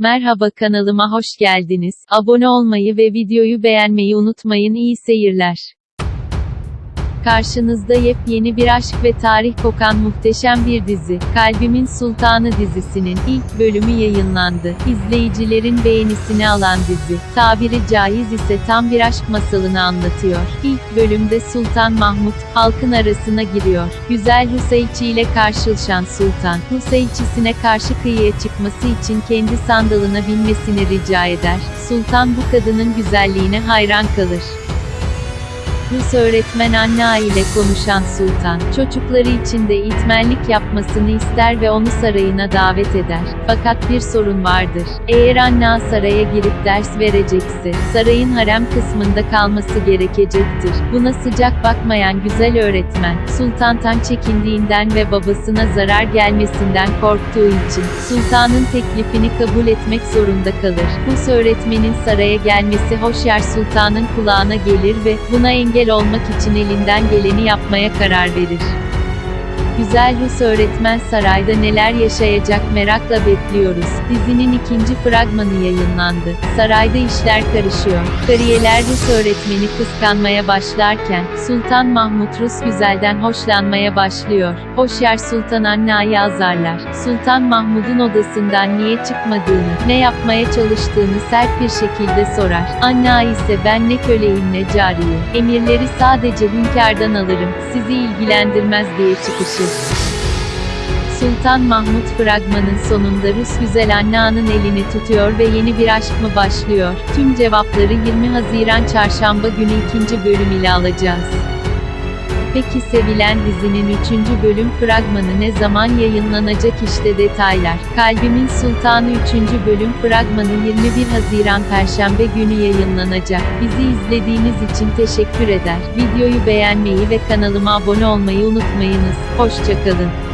Merhaba kanalıma hoş geldiniz. Abone olmayı ve videoyu beğenmeyi unutmayın. İyi seyirler. Karşınızda yepyeni bir aşk ve tarih kokan muhteşem bir dizi. Kalbimin Sultanı dizisinin ilk bölümü yayınlandı. İzleyicilerin beğenisini alan dizi, tabiri caiz ise tam bir aşk masalını anlatıyor. İlk bölümde Sultan Mahmut, halkın arasına giriyor. Güzel Hüseyçi ile karşılaşan Sultan, Hüseyçisine karşı kıyıya çıkması için kendi sandalına binmesini rica eder. Sultan bu kadının güzelliğine hayran kalır. Rus öğretmen Anna ile konuşan Sultan, çocukları için de eğitmenlik yapmasını ister ve onu sarayına davet eder. Fakat bir sorun vardır. Eğer Anna saraya girip ders verecekse, sarayın harem kısmında kalması gerekecektir. Buna sıcak bakmayan güzel öğretmen, Sultan'tan çekindiğinden ve babasına zarar gelmesinden korktuğu için, Sultan'ın teklifini kabul etmek zorunda kalır. Rus öğretmenin saraya gelmesi Hoşyar Sultan'ın kulağına gelir ve, buna engel olmak için elinden geleni yapmaya karar verir. Güzel Rus öğretmen sarayda neler yaşayacak merakla bekliyoruz. Dizinin ikinci fragmanı yayınlandı. Sarayda işler karışıyor. Kariyeler Rus öğretmeni kıskanmaya başlarken, Sultan Mahmut Rus güzelden hoşlanmaya başlıyor. Hoşyar Sultan Anna'yı azarlar. Sultan Mahmud'un odasından niye çıkmadığını, ne yapmaya çalıştığını sert bir şekilde sorar. Anna ise ben ne köleyim ne cariye. Emirleri sadece hünkârdan alırım, sizi ilgilendirmez diye çıkışır. Sultan Mahmut fragmanın sonunda Rus güzel Anna'nın elini tutuyor ve yeni bir aşk mı başlıyor? Tüm cevapları 20 Haziran Çarşamba günü ikinci bölüm ile alacağız. Peki sevilen dizinin 3. bölüm fragmanı ne zaman yayınlanacak işte detaylar. Kalbimin Sultanı 3. bölüm fragmanı 21 Haziran Perşembe günü yayınlanacak. Bizi izlediğiniz için teşekkür eder. Videoyu beğenmeyi ve kanalıma abone olmayı unutmayınız. Hoşçakalın.